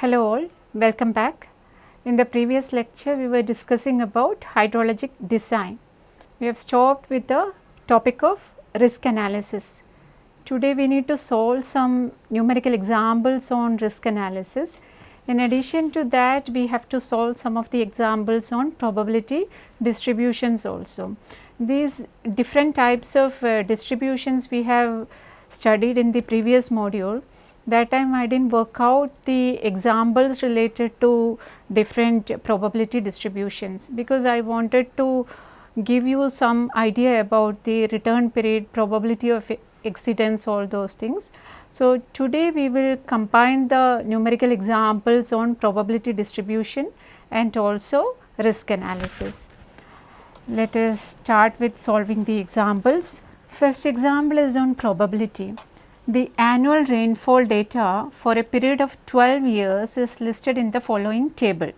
Hello all, welcome back. In the previous lecture we were discussing about hydrologic design. We have stopped with the topic of risk analysis. Today we need to solve some numerical examples on risk analysis. In addition to that we have to solve some of the examples on probability distributions also. These different types of uh, distributions we have studied in the previous module that time I did not work out the examples related to different probability distributions because I wanted to give you some idea about the return period, probability of exceedance all those things. So, today we will combine the numerical examples on probability distribution and also risk analysis. Let us start with solving the examples. First example is on probability. The annual rainfall data for a period of 12 years is listed in the following table.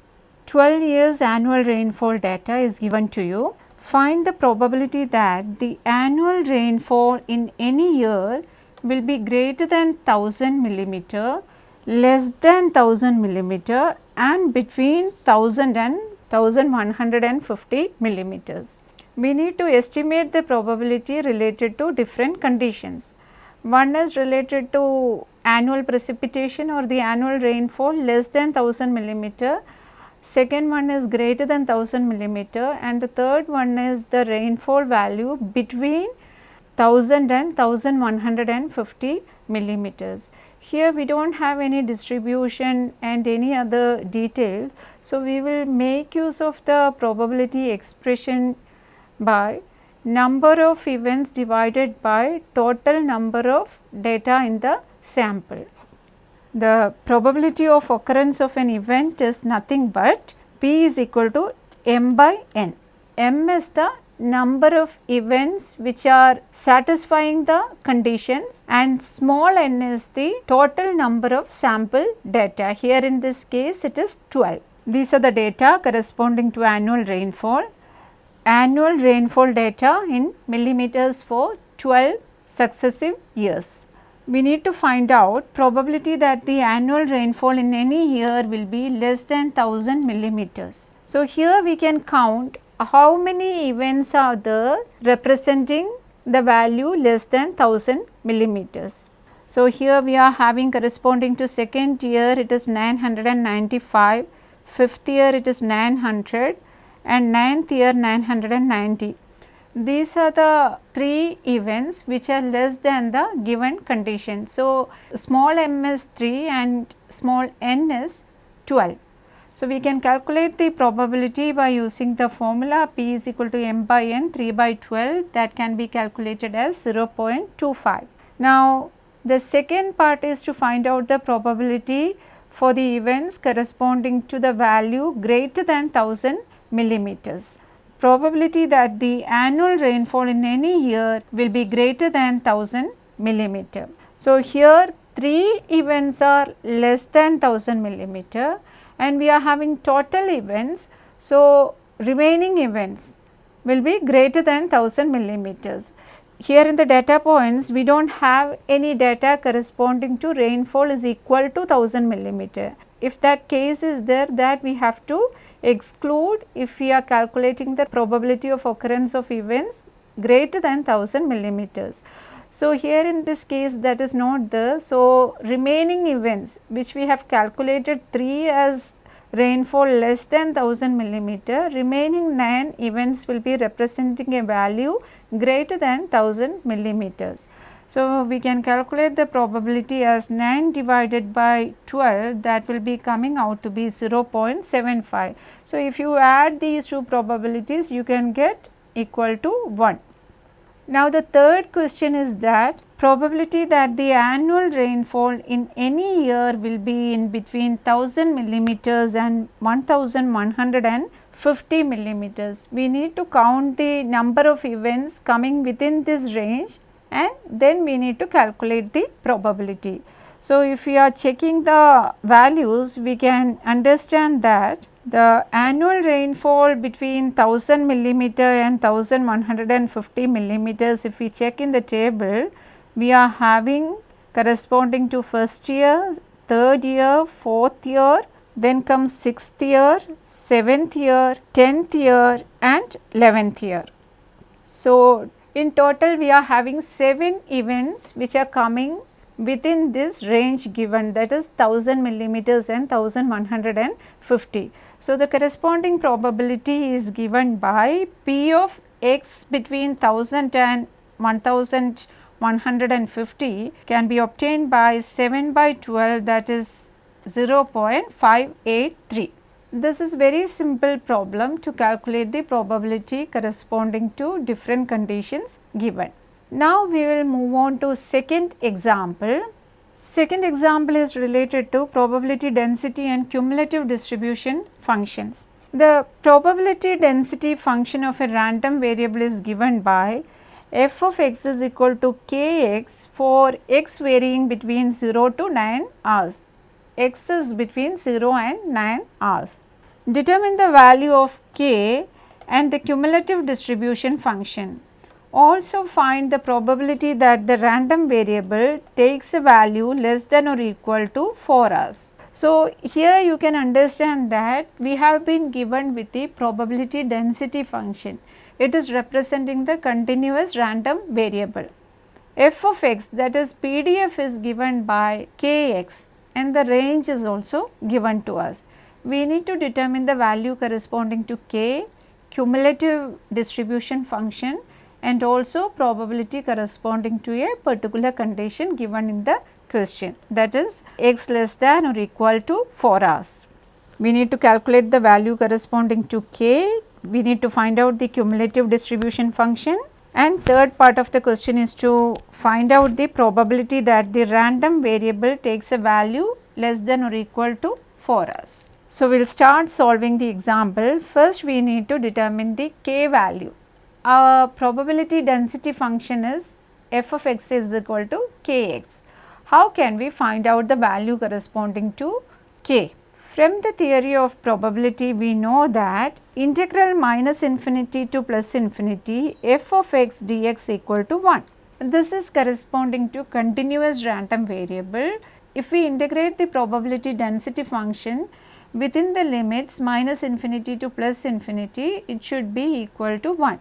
12 years annual rainfall data is given to you. Find the probability that the annual rainfall in any year will be greater than 1000 millimeter, less than 1000 millimeter and between 1000 and 1150 millimeters. We need to estimate the probability related to different conditions. One is related to annual precipitation or the annual rainfall less than 1000 millimeter. Second one is greater than 1000 millimeter and the third one is the rainfall value between 1000 and 1150 millimeters. Here we do not have any distribution and any other details. So, we will make use of the probability expression by number of events divided by total number of data in the sample. The probability of occurrence of an event is nothing but P is equal to m by n. m is the number of events which are satisfying the conditions and small n is the total number of sample data. Here in this case it is 12. These are the data corresponding to annual rainfall annual rainfall data in millimeters for 12 successive years. We need to find out probability that the annual rainfall in any year will be less than 1000 millimeters. So, here we can count how many events are there representing the value less than 1000 millimeters. So, here we are having corresponding to second year it is 995, fifth year it is 900, and 9th year 990. These are the three events which are less than the given condition. So, small m is 3 and small n is 12. So, we can calculate the probability by using the formula p is equal to m by n 3 by 12 that can be calculated as 0.25. Now, the second part is to find out the probability for the events corresponding to the value greater than 1000 millimeters. Probability that the annual rainfall in any year will be greater than 1000 millimeter. So, here 3 events are less than 1000 millimeter and we are having total events. So, remaining events will be greater than 1000 millimeters. Here in the data points we do not have any data corresponding to rainfall is equal to 1000 millimeter. If that case is there that we have to exclude if we are calculating the probability of occurrence of events greater than 1000 millimeters. So, here in this case that is not there. So, remaining events which we have calculated 3 as rainfall less than 1000 millimeter, remaining 9 events will be representing a value greater than 1000 millimeters. So, we can calculate the probability as 9 divided by 12 that will be coming out to be 0.75. So, if you add these two probabilities you can get equal to 1. Now, the third question is that probability that the annual rainfall in any year will be in between 1000 millimeters and 1150 millimeters. We need to count the number of events coming within this range and then we need to calculate the probability. So, if we are checking the values we can understand that the annual rainfall between 1000 millimeter and 1150 millimeters if we check in the table we are having corresponding to first year third year, fourth year, then comes sixth year, seventh year, tenth year and eleventh year. So, in total we are having 7 events which are coming within this range given that is 1000 millimeters and 1150. So, the corresponding probability is given by P of x between 1000 and 1150 can be obtained by 7 by 12 that is 0.583. This is very simple problem to calculate the probability corresponding to different conditions given. Now, we will move on to second example. Second example is related to probability density and cumulative distribution functions. The probability density function of a random variable is given by f of x is equal to kx for x varying between 0 to 9 hours, x is between 0 and 9 hours. Determine the value of k and the cumulative distribution function. Also find the probability that the random variable takes a value less than or equal to 4 hours. So, here you can understand that we have been given with the probability density function. It is representing the continuous random variable. f of x that is PDF is given by kx and the range is also given to us. We need to determine the value corresponding to k, cumulative distribution function and also probability corresponding to a particular condition given in the question that is x less than or equal to 4 hours. We need to calculate the value corresponding to k, we need to find out the cumulative distribution function and third part of the question is to find out the probability that the random variable takes a value less than or equal to 4 hours. So, we will start solving the example. First we need to determine the k value our probability density function is f of x is equal to kx. How can we find out the value corresponding to k? From the theory of probability we know that integral minus infinity to plus infinity f of x dx equal to 1. This is corresponding to continuous random variable. If we integrate the probability density function within the limits minus infinity to plus infinity, it should be equal to 1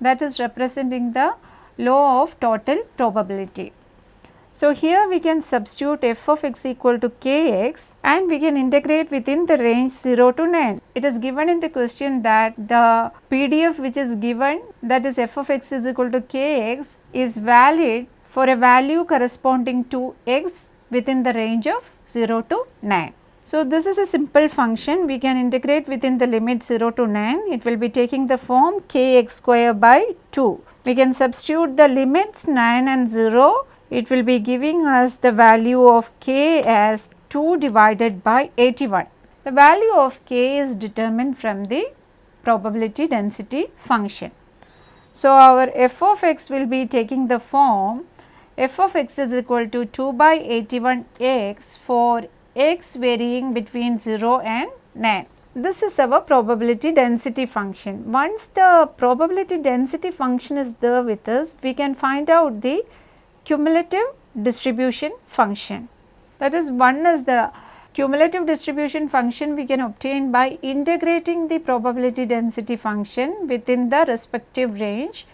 that is representing the law of total probability. So, here we can substitute f of x equal to kx and we can integrate within the range 0 to 9. It is given in the question that the PDF which is given that is f of x is equal to kx is valid for a value corresponding to x within the range of 0 to 9. So, this is a simple function we can integrate within the limit 0 to 9 it will be taking the form kx square by 2. We can substitute the limits 9 and 0 it will be giving us the value of k as 2 divided by 81. The value of k is determined from the probability density function. So, our f of x will be taking the form f of x is equal to 2 by 81 x for x varying between 0 and 9. This is our probability density function. Once the probability density function is there with us, we can find out the cumulative distribution function. That is one is the cumulative distribution function we can obtain by integrating the probability density function within the respective range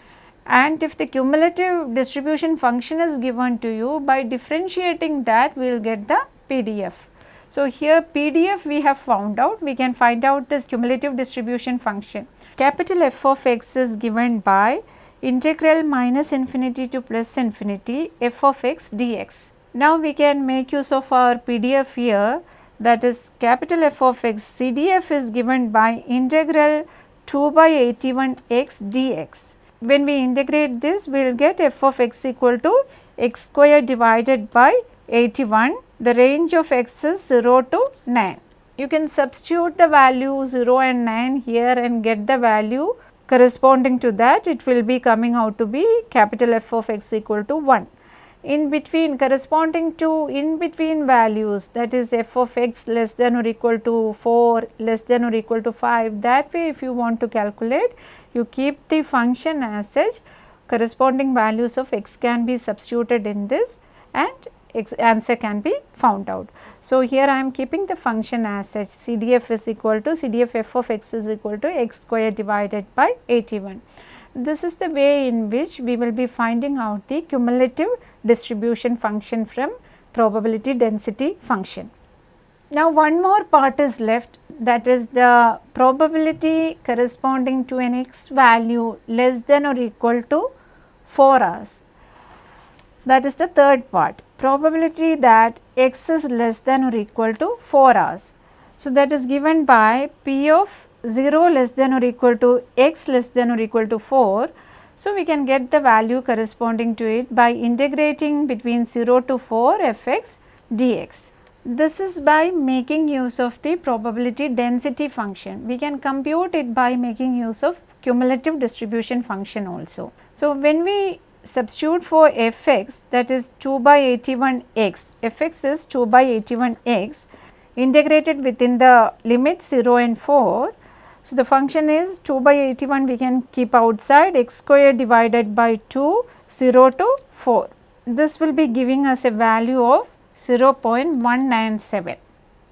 and if the cumulative distribution function is given to you by differentiating that we will get the PDF. So, here PDF we have found out, we can find out this cumulative distribution function. Capital F of x is given by integral minus infinity to plus infinity f of x dx. Now, we can make use of our PDF here that is capital F of x CDF is given by integral 2 by 81 x dx. When we integrate this we will get f of x equal to x square divided by 81 the range of x is 0 to 9. You can substitute the value 0 and 9 here and get the value corresponding to that it will be coming out to be capital F of x equal to 1. In between corresponding to in between values that is f of x less than or equal to 4 less than or equal to 5 that way if you want to calculate you keep the function as such corresponding values of x can be substituted in this and answer can be found out. So, here I am keeping the function as such CDF is equal to CDF f of x is equal to x square divided by 81. This is the way in which we will be finding out the cumulative distribution function from probability density function. Now, one more part is left that is the probability corresponding to an x value less than or equal to 4 hours. That is the third part probability that x is less than or equal to 4 hours. So, that is given by p of 0 less than or equal to x less than or equal to 4. So, we can get the value corresponding to it by integrating between 0 to 4 f x dx. This is by making use of the probability density function. We can compute it by making use of cumulative distribution function also. So, when we substitute for f x that is 2 by 81 x, f x is 2 by 81 x integrated within the limit 0 and 4. So, the function is 2 by 81 we can keep outside x square divided by 2 0 to 4. This will be giving us a value of 0.197.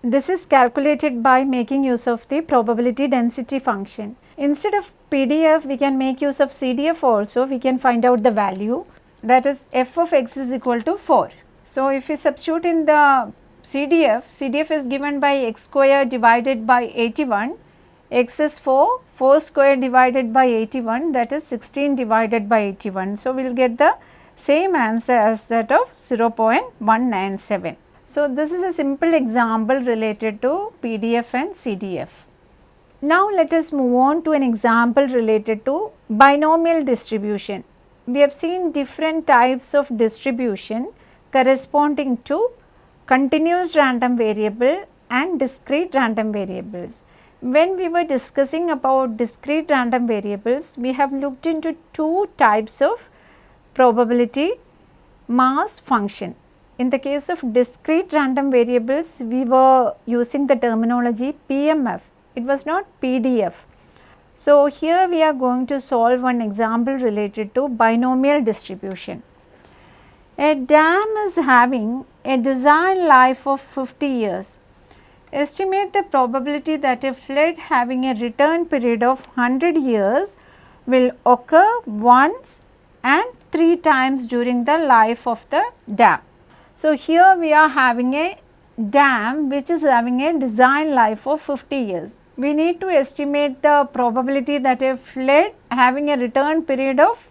This is calculated by making use of the probability density function. Instead of PDF, we can make use of CDF also, we can find out the value that is f of x is equal to 4. So, if we substitute in the CDF, CDF is given by x square divided by 81, x is 4, 4 square divided by 81 that is 16 divided by 81. So, we will get the same answer as that of 0.197. So, this is a simple example related to PDF and CDF. Now, let us move on to an example related to binomial distribution. We have seen different types of distribution corresponding to continuous random variable and discrete random variables. When we were discussing about discrete random variables, we have looked into two types of probability mass function. In the case of discrete random variables, we were using the terminology PMF, it was not PDF. So, here we are going to solve one example related to binomial distribution. A dam is having a design life of 50 years. Estimate the probability that a flood having a return period of 100 years will occur once and 3 times during the life of the dam. So, here we are having a dam which is having a design life of 50 years. We need to estimate the probability that a flood having a return period of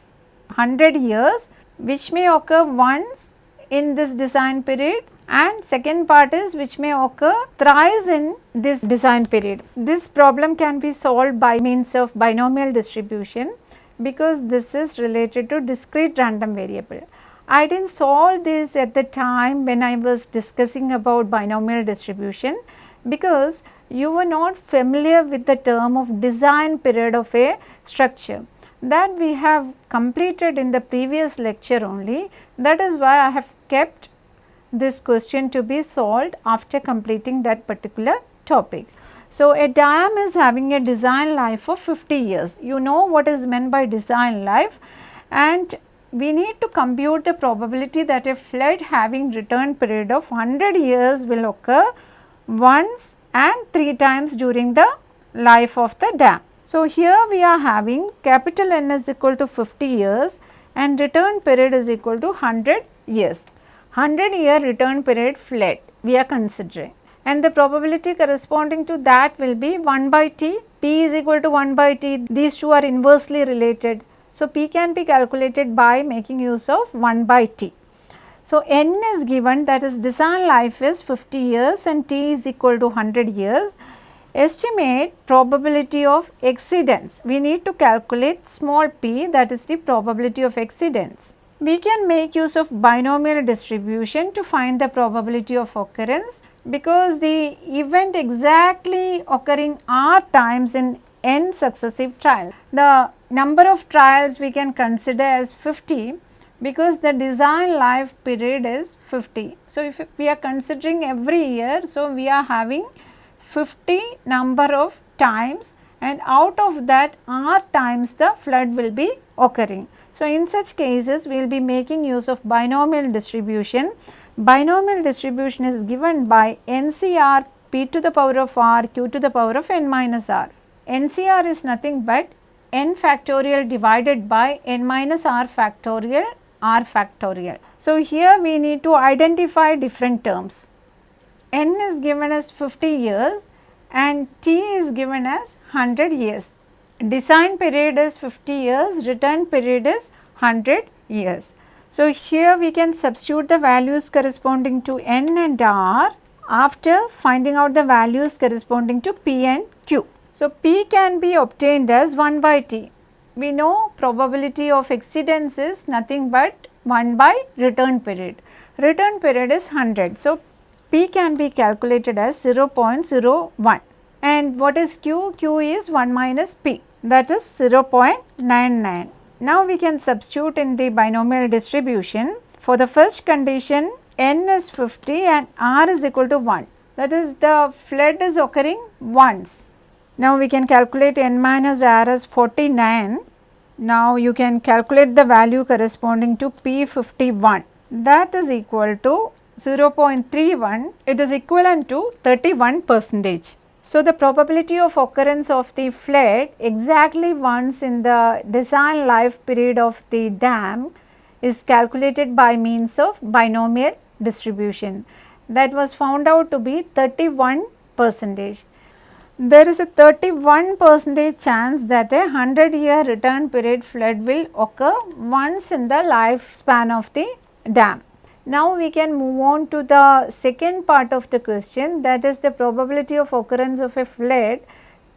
100 years which may occur once in this design period and second part is which may occur thrice in this design period. This problem can be solved by means of binomial distribution because this is related to discrete random variable. I did not solve this at the time when I was discussing about binomial distribution because you were not familiar with the term of design period of a structure that we have completed in the previous lecture only that is why I have kept this question to be solved after completing that particular topic. So, a dam is having a design life of 50 years. You know what is meant by design life and we need to compute the probability that a flood having return period of 100 years will occur once and 3 times during the life of the dam. So, here we are having capital N is equal to 50 years and return period is equal to 100 years. 100 year return period flood we are considering and the probability corresponding to that will be 1 by t, p is equal to 1 by t, these two are inversely related. So, p can be calculated by making use of 1 by t. So, n is given that is design life is 50 years and t is equal to 100 years. Estimate probability of exceedance. We need to calculate small p that is the probability of exceedance. We can make use of binomial distribution to find the probability of occurrence because the event exactly occurring r times in n successive trials. The number of trials we can consider as 50 because the design life period is 50. So, if we are considering every year, so we are having 50 number of times and out of that r times the flood will be occurring. So, in such cases we will be making use of binomial distribution binomial distribution is given by NCR p to the power of r q to the power of n minus r. NCR is nothing but n factorial divided by n minus r factorial r factorial. So, here we need to identify different terms. n is given as 50 years and t is given as 100 years. Design period is 50 years, return period is 100 years. So, here we can substitute the values corresponding to n and r after finding out the values corresponding to p and q. So, p can be obtained as 1 by t. We know probability of exceedance is nothing but 1 by return period. Return period is 100. So, p can be calculated as 0.01 and what is q? q is 1 minus p that is 0.99. Now we can substitute in the binomial distribution. For the first condition n is 50 and r is equal to 1 that is the flood is occurring once. Now we can calculate n minus r as 49. Now you can calculate the value corresponding to P51 that is equal to 0.31 it is equivalent to 31 percentage. So, the probability of occurrence of the flood exactly once in the design life period of the dam is calculated by means of binomial distribution that was found out to be 31 percentage. There is a 31 percentage chance that a 100 year return period flood will occur once in the lifespan of the dam. Now we can move on to the second part of the question that is the probability of occurrence of a flood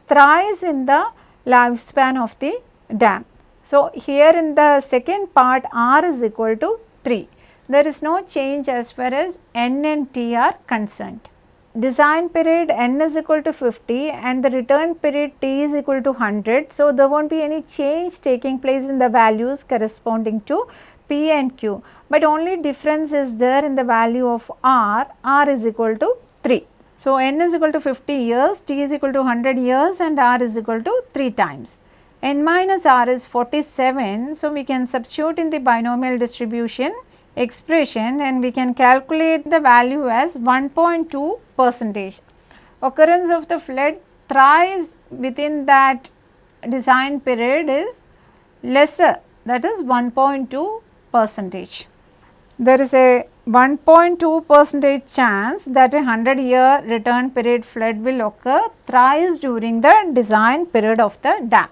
thrice in the lifespan of the dam. So, here in the second part R is equal to 3. There is no change as far as N and T are concerned. Design period N is equal to 50 and the return period T is equal to 100. So, there will not be any change taking place in the values corresponding to P and Q but only difference is there in the value of R, R is equal to 3. So, n is equal to 50 years, t is equal to 100 years and r is equal to 3 times. n minus r is 47. So, we can substitute in the binomial distribution expression and we can calculate the value as 1.2 percentage. Occurrence of the flood thrice within that design period is lesser that is 1.2 percentage there is a 1.2 percentage chance that a 100 year return period flood will occur thrice during the design period of the dam.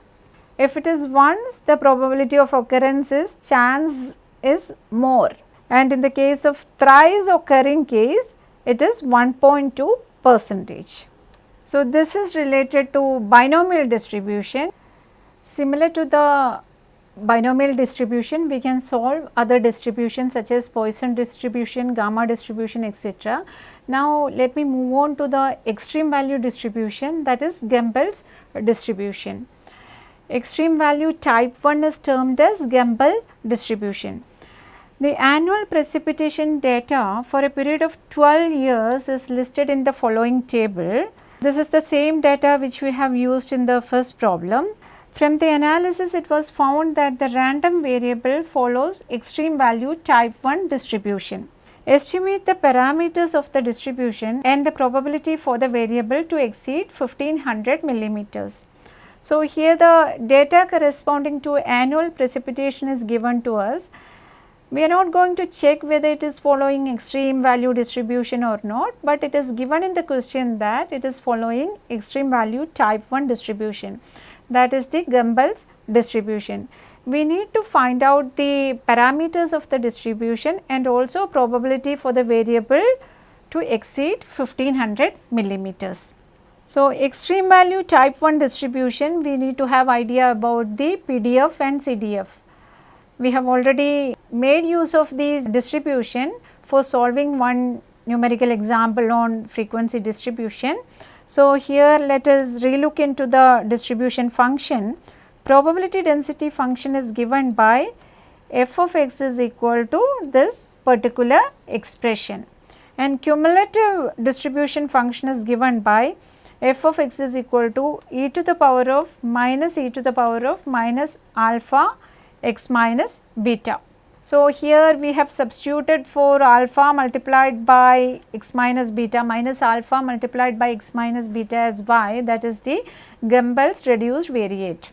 If it is once the probability of occurrence is chance is more and in the case of thrice occurring case it is 1.2 percentage. So, this is related to binomial distribution similar to the binomial distribution we can solve other distributions such as Poisson distribution, gamma distribution etc. Now let me move on to the extreme value distribution that is Gumbel's distribution. Extreme value type 1 is termed as Gumbel distribution. The annual precipitation data for a period of 12 years is listed in the following table. This is the same data which we have used in the first problem. From the analysis it was found that the random variable follows extreme value type 1 distribution. Estimate the parameters of the distribution and the probability for the variable to exceed 1500 millimeters. So, here the data corresponding to annual precipitation is given to us. We are not going to check whether it is following extreme value distribution or not, but it is given in the question that it is following extreme value type 1 distribution that is the Gumbel's distribution. We need to find out the parameters of the distribution and also probability for the variable to exceed 1500 millimeters. So, extreme value type 1 distribution we need to have idea about the PDF and CDF. We have already made use of these distribution for solving one numerical example on frequency distribution. So, here let us relook into the distribution function. Probability density function is given by f of x is equal to this particular expression and cumulative distribution function is given by f of x is equal to e to the power of minus e to the power of minus alpha x minus beta. So, here we have substituted for alpha multiplied by x minus beta minus alpha multiplied by x minus beta as y that is the Gumbel's reduced variate.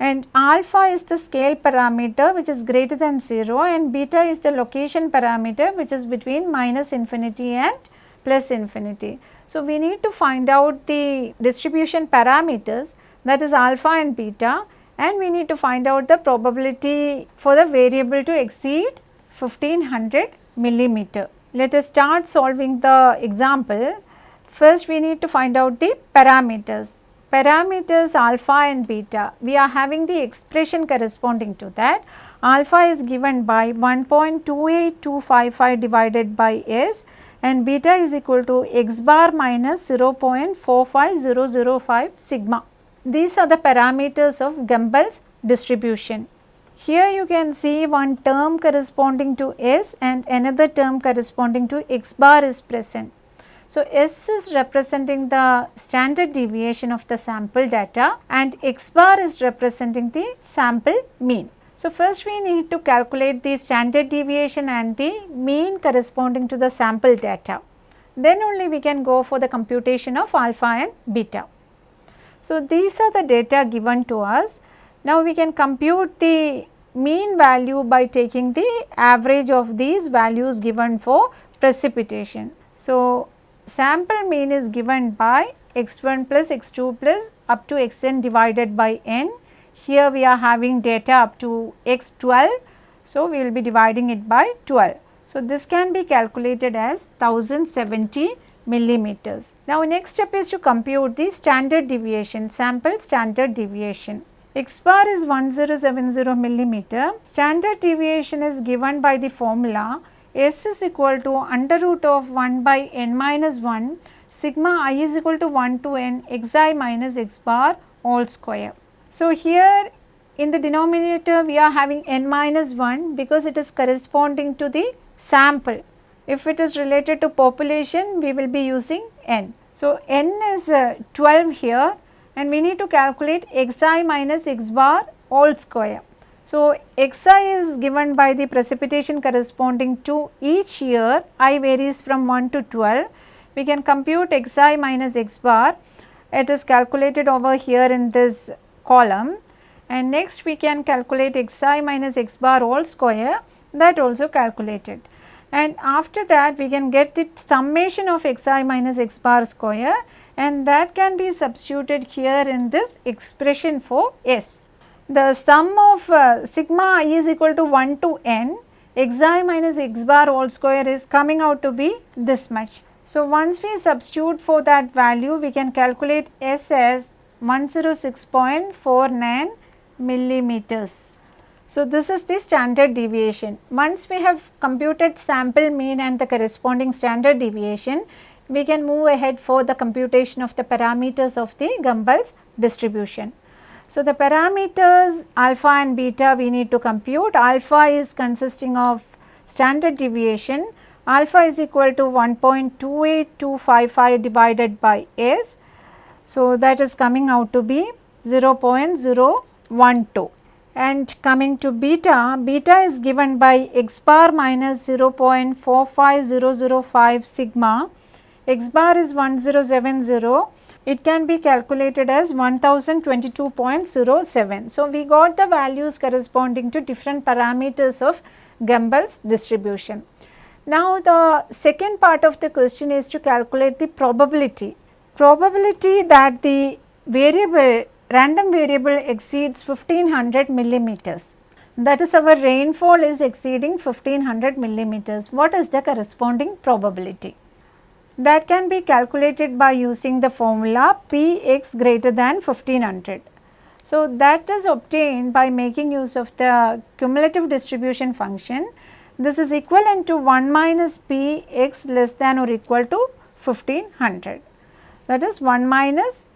And alpha is the scale parameter which is greater than 0 and beta is the location parameter which is between minus infinity and plus infinity. So, we need to find out the distribution parameters that is alpha and beta and we need to find out the probability for the variable to exceed 1500 millimeter. Let us start solving the example. First we need to find out the parameters. Parameters alpha and beta, we are having the expression corresponding to that. Alpha is given by 1.28255 divided by S and beta is equal to x bar minus 0.45005 sigma. These are the parameters of Gumbel's distribution. Here you can see one term corresponding to S and another term corresponding to x bar is present. So, S is representing the standard deviation of the sample data and x bar is representing the sample mean. So, first we need to calculate the standard deviation and the mean corresponding to the sample data. Then only we can go for the computation of alpha and beta. So, these are the data given to us. Now, we can compute the mean value by taking the average of these values given for precipitation. So, sample mean is given by x1 plus x2 plus up to xn divided by n. Here we are having data up to x12. So, we will be dividing it by 12. So, this can be calculated as 1070 millimeters. Now, next step is to compute the standard deviation, sample standard deviation. X bar is 1070 millimeter. Standard deviation is given by the formula S is equal to under root of 1 by n minus 1 sigma i is equal to 1 to n xi minus x bar all square. So, here in the denominator we are having n minus 1 because it is corresponding to the sample if it is related to population, we will be using n. So, n is uh, 12 here and we need to calculate xi minus x bar all square. So, xi is given by the precipitation corresponding to each year, i varies from 1 to 12. We can compute xi minus x bar, it is calculated over here in this column and next we can calculate xi minus x bar all square that also calculated and after that we can get the summation of xi minus x bar square and that can be substituted here in this expression for S. The sum of uh, sigma i is equal to 1 to n xi minus x bar all square is coming out to be this much. So, once we substitute for that value we can calculate S as 106.49 millimeters. So, this is the standard deviation. Once we have computed sample mean and the corresponding standard deviation, we can move ahead for the computation of the parameters of the Gumbel's distribution. So, the parameters alpha and beta we need to compute. Alpha is consisting of standard deviation. Alpha is equal to 1.28255 divided by S. So, that is coming out to be 0.012 and coming to beta, beta is given by x bar minus 0.45005 sigma, x bar is 1070, it can be calculated as 1022.07. So, we got the values corresponding to different parameters of Gumbel's distribution. Now, the second part of the question is to calculate the probability. Probability that the variable random variable exceeds 1500 millimeters. That is our rainfall is exceeding 1500 millimeters. What is the corresponding probability? That can be calculated by using the formula Px greater than 1500. So, that is obtained by making use of the cumulative distribution function. This is equivalent to 1 minus Px less than or equal to 1500. That is 1 minus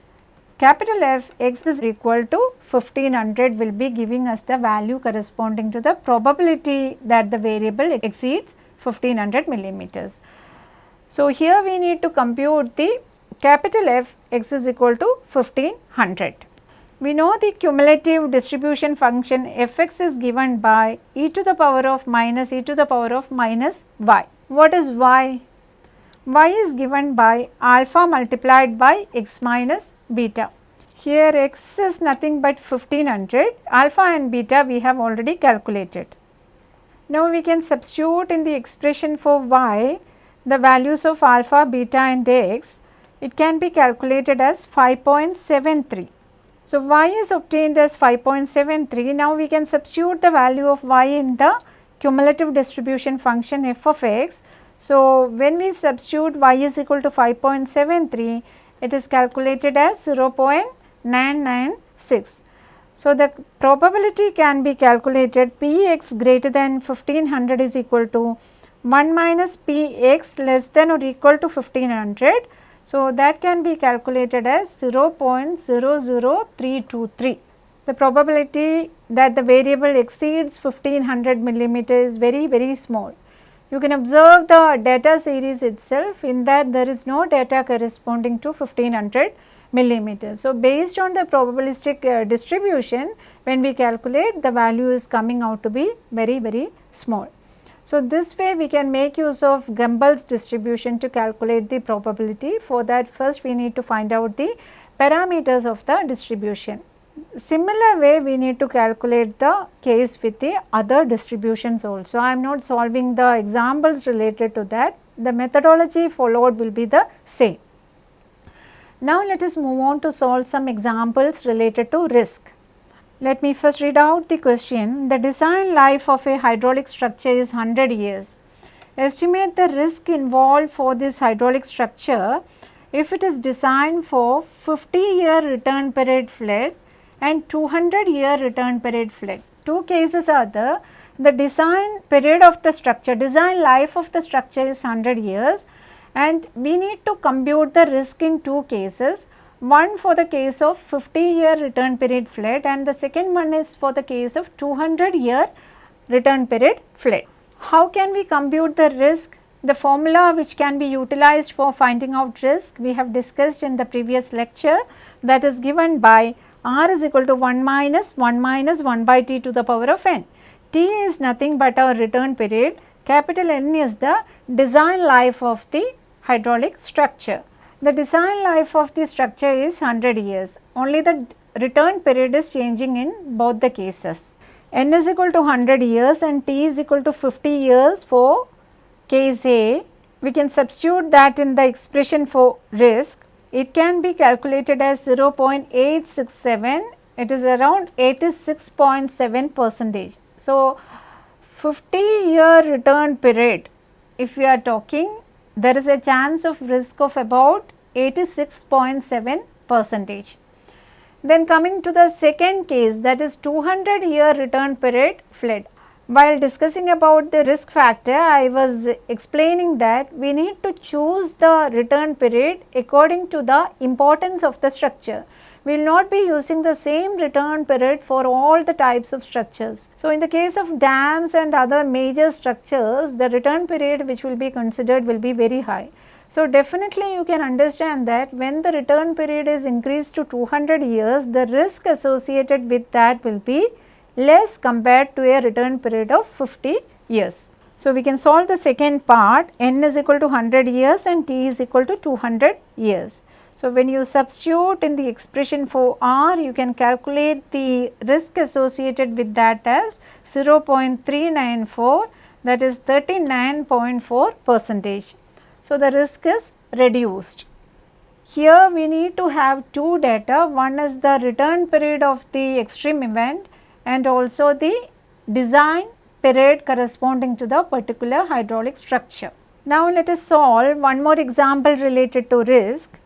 capital F x is equal to 1500 will be giving us the value corresponding to the probability that the variable exceeds 1500 millimeters. So, here we need to compute the capital F x is equal to 1500. we know the cumulative distribution function fx is given by e to the power of minus e to the power of minus y. What is y? y is given by alpha multiplied by x minus beta. Here x is nothing but 1500, alpha and beta we have already calculated. Now we can substitute in the expression for y the values of alpha, beta and x. It can be calculated as 5.73. So, y is obtained as 5.73. Now, we can substitute the value of y in the cumulative distribution function f of x. So, when we substitute y is equal to 5.73, it is calculated as 0.996. So, the probability can be calculated p x greater than 1500 is equal to 1 minus p x less than or equal to 1500 so, that can be calculated as 0.00323. The probability that the variable exceeds 1500 millimeter is very very small. You can observe the data series itself in that there is no data corresponding to 1500 millimeters. So, based on the probabilistic uh, distribution when we calculate the value is coming out to be very very small. So, this way we can make use of Gumbel's distribution to calculate the probability. For that first we need to find out the parameters of the distribution. Similar way we need to calculate the case with the other distributions also. I am not solving the examples related to that. The methodology followed will be the same. Now, let us move on to solve some examples related to risk. Let me first read out the question. The design life of a hydraulic structure is 100 years. Estimate the risk involved for this hydraulic structure if it is designed for 50 year return period flood and 200 year return period flood. Two cases are there. The design period of the structure, design life of the structure is 100 years and we need to compute the risk in two cases one for the case of 50 year return period flood and the second one is for the case of 200 year return period flood. How can we compute the risk? The formula which can be utilized for finding out risk we have discussed in the previous lecture that is given by r is equal to 1 minus 1 minus 1 by t to the power of n. t is nothing but our return period, capital N is the design life of the hydraulic structure. The design life of the structure is 100 years, only the return period is changing in both the cases. n is equal to 100 years and t is equal to 50 years for case A. We can substitute that in the expression for risk. It can be calculated as 0.867, it is around 86.7 percentage. So, 50 year return period if we are talking there is a chance of risk of about 86.7 percentage. Then coming to the second case that is 200 year return period flood. While discussing about the risk factor, I was explaining that we need to choose the return period according to the importance of the structure we will not be using the same return period for all the types of structures. So, in the case of dams and other major structures, the return period which will be considered will be very high. So, definitely you can understand that when the return period is increased to 200 years, the risk associated with that will be less compared to a return period of 50 years. So, we can solve the second part n is equal to 100 years and t is equal to 200 years. So, when you substitute in the expression for R, you can calculate the risk associated with that as 0.394 that is 39.4 percentage. So, the risk is reduced. Here we need to have two data, one is the return period of the extreme event and also the design period corresponding to the particular hydraulic structure. Now, let us solve one more example related to risk.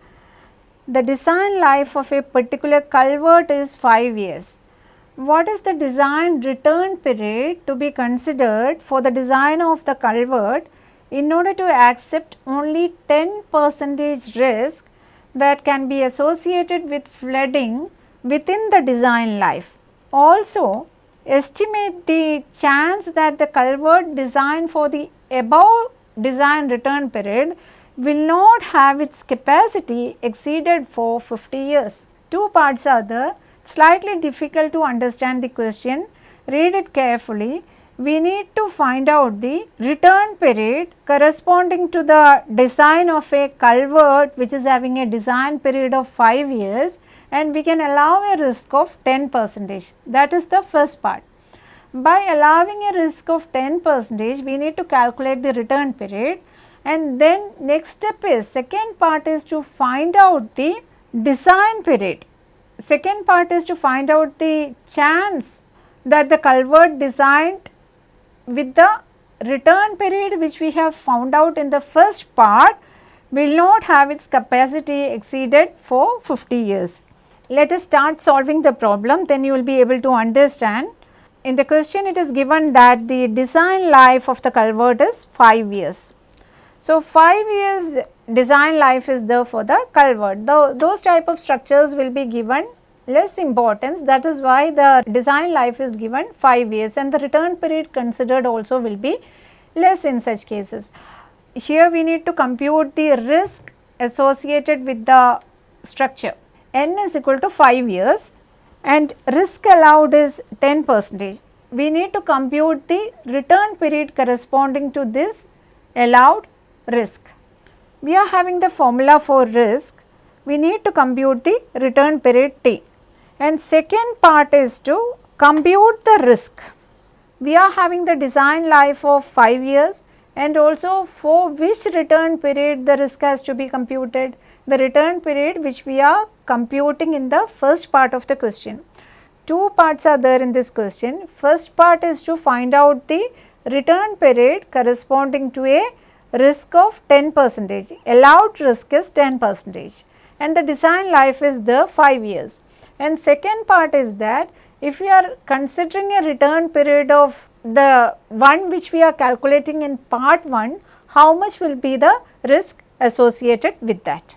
The design life of a particular culvert is 5 years. What is the design return period to be considered for the design of the culvert in order to accept only 10 percentage risk that can be associated with flooding within the design life. Also, estimate the chance that the culvert designed for the above design return period will not have its capacity exceeded for 50 years. Two parts are the slightly difficult to understand the question, read it carefully. We need to find out the return period corresponding to the design of a culvert which is having a design period of 5 years and we can allow a risk of 10 percentage. That is the first part. By allowing a risk of 10 percentage, we need to calculate the return period and then next step is second part is to find out the design period. Second part is to find out the chance that the culvert designed with the return period which we have found out in the first part will not have its capacity exceeded for 50 years. Let us start solving the problem then you will be able to understand. In the question it is given that the design life of the culvert is 5 years. So, 5 years design life is there for the culvert. The, those type of structures will be given less importance that is why the design life is given 5 years and the return period considered also will be less in such cases. Here we need to compute the risk associated with the structure. N is equal to 5 years and risk allowed is 10 percentage. We need to compute the return period corresponding to this allowed risk. We are having the formula for risk, we need to compute the return period T. And second part is to compute the risk. We are having the design life of 5 years and also for which return period the risk has to be computed. The return period which we are computing in the first part of the question. Two parts are there in this question. First part is to find out the return period corresponding to a risk of 10 percentage. Allowed risk is 10 percentage and the design life is the 5 years. And second part is that if we are considering a return period of the one which we are calculating in part 1, how much will be the risk associated with that.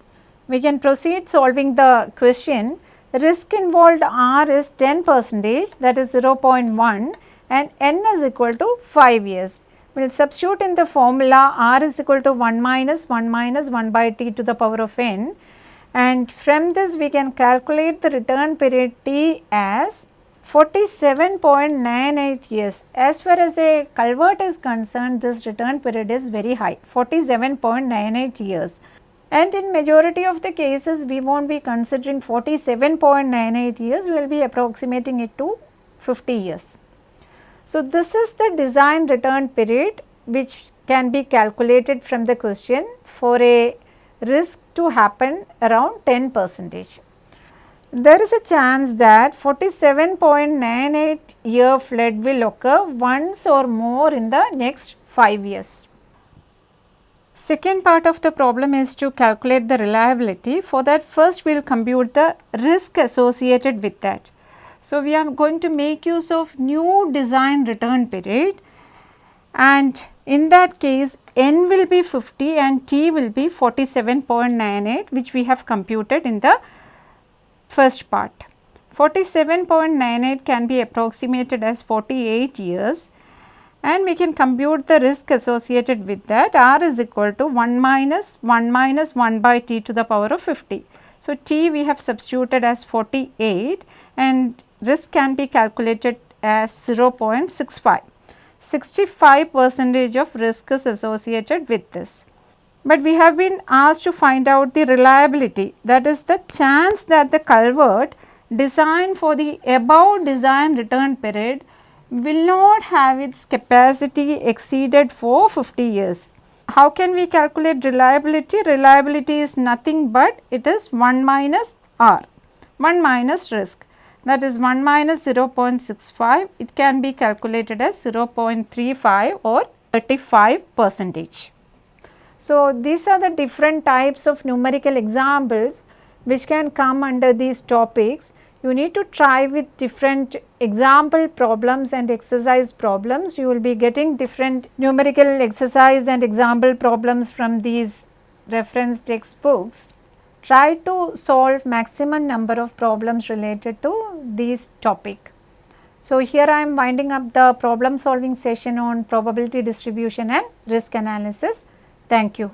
We can proceed solving the question. The Risk involved R is 10 percentage that is 0.1 and N is equal to 5 years. We will substitute in the formula R is equal to 1 minus 1 minus 1 by T to the power of N and from this we can calculate the return period T as 47.98 years. As far as a culvert is concerned this return period is very high 47.98 years and in majority of the cases we will not be considering 47.98 years we will be approximating it to 50 years. So, this is the design return period which can be calculated from the question for a risk to happen around 10 percentage. There is a chance that 47.98 year flood will occur once or more in the next 5 years. Second part of the problem is to calculate the reliability. For that first we will compute the risk associated with that. So, we are going to make use of new design return period and in that case n will be 50 and t will be 47.98 which we have computed in the first part. 47.98 can be approximated as 48 years and we can compute the risk associated with that r is equal to 1 minus 1 minus 1 by t to the power of 50. So, t we have substituted as 48 and risk can be calculated as 0.65. 65 percentage of risk is associated with this. But we have been asked to find out the reliability that is the chance that the culvert designed for the above design return period will not have its capacity exceeded for 50 years. How can we calculate reliability? Reliability is nothing but it is 1 minus R, 1 minus risk that is 1 minus 0.65 it can be calculated as 0.35 or 35 percentage. So, these are the different types of numerical examples which can come under these topics. You need to try with different example problems and exercise problems. You will be getting different numerical exercise and example problems from these reference textbooks try to solve maximum number of problems related to this topic. So, here I am winding up the problem solving session on probability distribution and risk analysis. Thank you.